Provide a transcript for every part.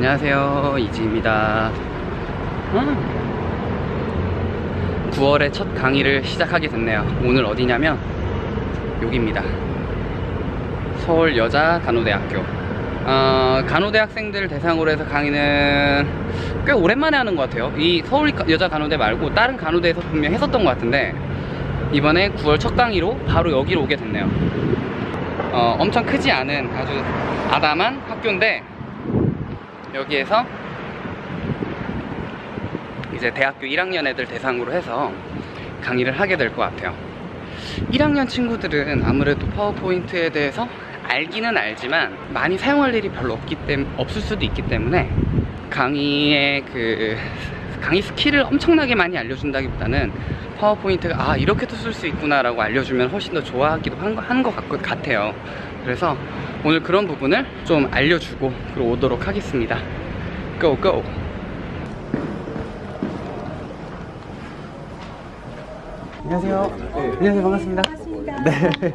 안녕하세요 이지입니다. 9월에 첫 강의를 시작하게 됐네요. 오늘 어디냐면 여기입니다. 서울 여자 간호대학교. 어, 간호대학생들 대상으로 해서 강의는 꽤 오랜만에 하는 것 같아요. 이 서울 여자 간호대 말고 다른 간호대에서 분명 했었던 것 같은데 이번에 9월 첫 강의로 바로 여기로 오게 됐네요. 어, 엄청 크지 않은 아주 아담한 학교인데 여기에서 이제 대학교 1학년 애들 대상으로 해서 강의를 하게 될 것 같아요. 1학년 친구들은 아무래도 파워포인트에 대해서 알기는 알지만 많이 사용할 일이 별로 없기 때문에 없을 수도 있기 때문에 강의의 그 강의 skill을 엄청나게 많이 알려준다기보다는 파워포인트가 아 이렇게도 쓸 수 있구나 라고 알려주면 훨씬 더 좋아하기도 한 것 같아요. 그래서 오늘 그런 부분을 좀 알려주고 그리고 오도록 하겠습니다 고 고! 안녕하세요 네. 안녕하세요 반갑습니다 반갑습니다. 네.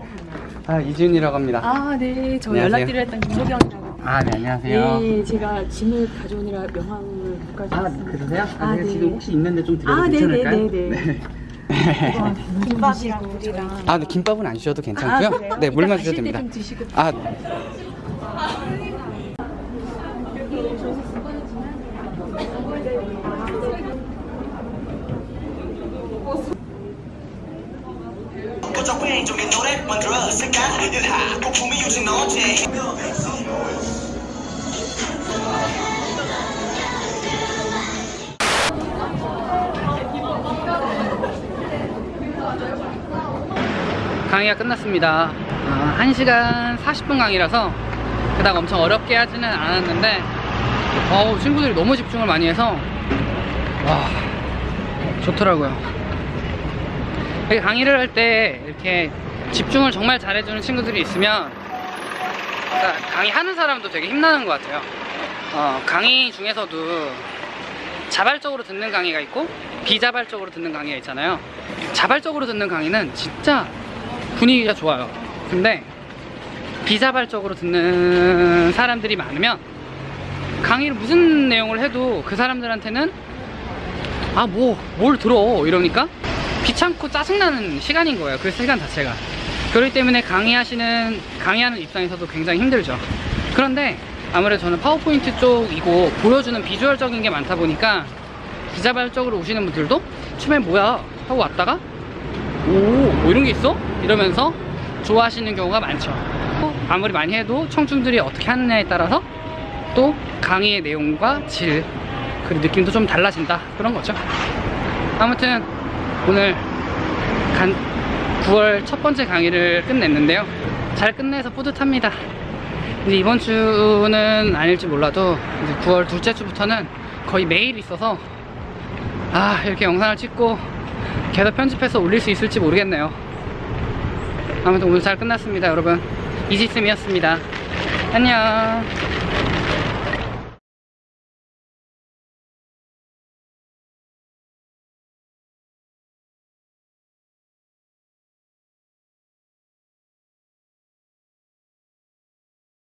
아 이준이라고 합니다 아, 네. 저 안녕하세요. 연락드려 했던 김소경이라고. 아 네 안녕하세요 네, 제가 짐을 가져오느라 명함을 못아 가져왔습니다. 그러세요? 아, 아, 제가 네. 지금 혹시 있는데 좀 드려도 아, 네, 괜찮을까요? 네, 네, 네. 김밥이랑 물이랑. 아, 네, 김밥은 안 주셔도 괜찮고요. 아? 네, 물만 주셔도 됩니다. 아, 고작 왼쪽에 노래 만들어 하 거품이 요즘 어제 강의가 끝났습니다. 아, 1시간 40분 강의라서 그닥 엄청 어렵게 하지는 않았는데 어우, 친구들이 너무 집중을 많이 해서 와, 좋더라고요. 강의를 할 때 이렇게 집중을 정말 잘해주는 친구들이 있으면 그러니까 강의하는 사람도 되게 힘나는 것 같아요. 어, 강의 중에서도 자발적으로 듣는 강의가 있고 비자발적으로 듣는 강의가 있잖아요. 자발적으로 듣는 강의는 진짜 분위기가 좋아요. 근데 비자발적으로 듣는 사람들이 많으면 강의를 무슨 내용을 해도 그 사람들한테는 아 뭐 뭘 들어 이러니까 귀찮고 짜증나는 시간인 거예요. 그 시간 자체가. 그렇기 때문에 강의하시는 강의하는 입장에서도 굉장히 힘들죠. 그런데 아무래도 저는 파워포인트 쪽이고 보여주는 비주얼적인 게 많다 보니까 비자발적으로 오시는 분들도 처음에 뭐야 하고 왔다가 오, 뭐 이런 게 있어? 이러면서 좋아하시는 경우가 많죠. 또 아무리 많이 해도 청중들이 어떻게 하느냐에 따라서 또 강의의 내용과 질, 그리고 느낌도 좀 달라진다. 그런 거죠. 아무튼 오늘 간 9월 첫 번째 강의를 끝냈는데요. 잘 끝내서 뿌듯합니다. 이제 이번 주는 아닐지 몰라도 이제 9월 둘째 주부터는 거의 매일 있어서 아 이렇게 영상을 찍고 계속 편집해서 올릴 수 있을지 모르겠네요. 아무튼 오늘 잘 끝났습니다 여러분. 이지쌤이었습니다. 안녕